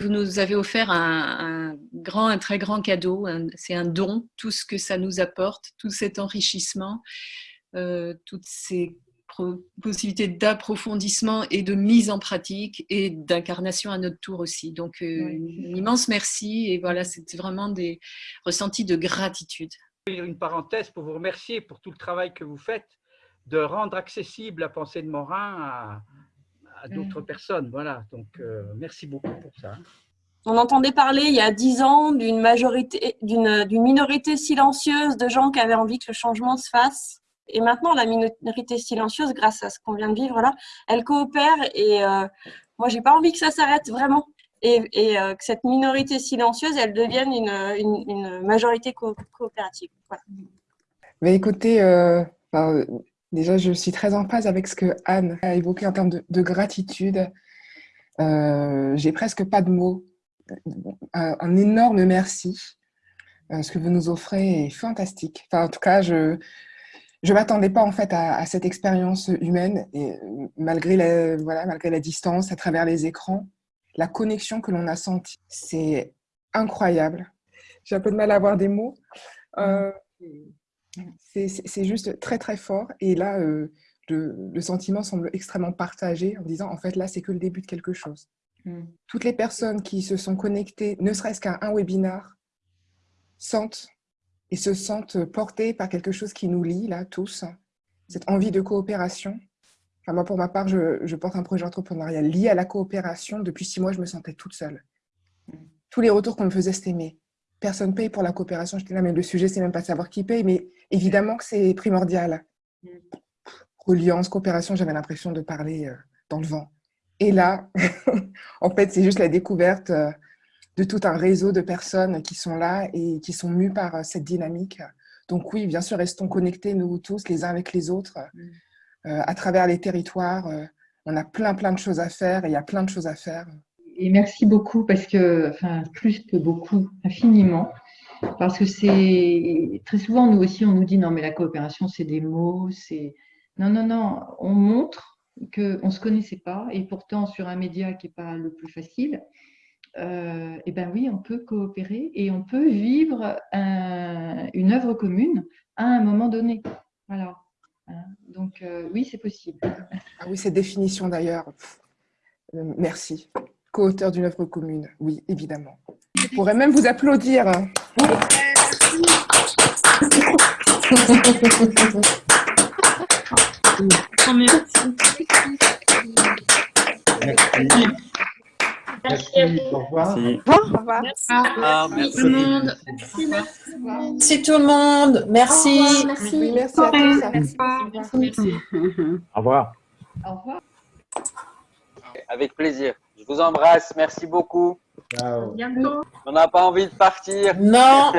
Vous nous avez offert un, grand, un très grand cadeau. C'est un don, tout ce que ça nous apporte, tout cet enrichissement, euh, toutes ces possibilités d'approfondissement et de mise en pratique et d'incarnation à notre tour aussi. Donc, euh, un immense merci. Et voilà, c'était vraiment des ressentis de gratitude. Une parenthèse pour vous remercier pour tout le travail que vous faites de rendre accessible la pensée de Morin à, à d'autres mm. personnes. Voilà, donc euh, merci beaucoup pour ça. On entendait parler il y a dix ans d'une majorité, d'une minorité silencieuse de gens qui avaient envie que le changement se fasse. Et maintenant, la minorité silencieuse, grâce à ce qu'on vient de vivre là, elle coopère. Et euh, moi, j'ai pas envie que ça s'arrête vraiment. Et, et euh, que cette minorité silencieuse, elle devienne une, une, majorité coopérative. Mais écoutez, Déjà, je suis très en phase avec ce que Anne a évoqué en termes de, gratitude. Euh, J'ai presque pas de mots. Un, énorme merci. Euh, ce que vous nous offrez est fantastique. Enfin, en tout cas, je je m'attendais pas en fait à, cette expérience humaine et malgré la, voilà, malgré la distance, à travers les écrans, la connexion que l'on a sentie, c'est incroyable. J'ai un peu de mal à avoir des mots. Euh, c'est juste très, très fort. Et là, euh, le, sentiment semble extrêmement partagé en disant, en fait, là, c'est que le début de quelque chose. Mm. Toutes les personnes qui se sont connectées, ne serait-ce qu'à un webinar, sentent et se sentent portées par quelque chose qui nous lie, là, tous. Cette envie de coopération. Enfin, moi, pour ma part, je, porte un projet entrepreneurial lié à la coopération. Depuis six mois, je me sentais toute seule. Mm. Tous les retours qu'on me faisait, c'était mais personne paye pour la coopération. J'étais là, mais le sujet, c'est même pas savoir qui paye, mais évidemment que c'est primordial. Reliance, coopération, j'avais l'impression de parler euh, dans le vent. Et là, en fait, c'est juste la découverte euh, de tout un réseau de personnes qui sont là et qui sont mues par euh, cette dynamique. Donc oui, bien sûr, restons connectés, nous tous, les uns avec les autres, à travers les territoires. on a plein, plein de choses à faire et il y a plein de choses à faire et merci beaucoup parce que, enfin, plus que beaucoup, infiniment, parce que c'est très souvent nous aussi on nous dit non mais la coopération c'est des mots, c'est non non non, on montre qu'on ne se connaissait pas et pourtant sur un média qui n'est pas le plus facile, euh, et ben oui on peut coopérer et on peut vivre une œuvre commune à un moment donné. Voilà. Hein, donc euh, oui c'est possible. Ah oui cette définition d'ailleurs. Euh, merci co-auteur d'une œuvre commune. Oui, évidemment. Je pourrais même vous applaudir. Merci. Merci. Au revoir. Au revoir. Merci tout le monde. Merci tout le monde. Merci. Merci. Merci à tous. Merci. Au revoir. Au revoir. Avec plaisir. Je vous embrasse. Merci beaucoup. Ciao. Bientôt. On n'a pas envie de partir. Non.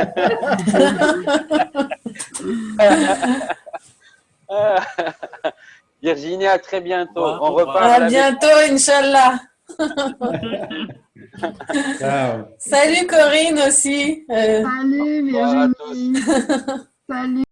Virginie, à très bientôt. On repart. À bientôt, Inch'Allah. Salut Corinne aussi. Euh, Salut Virginie. Salut.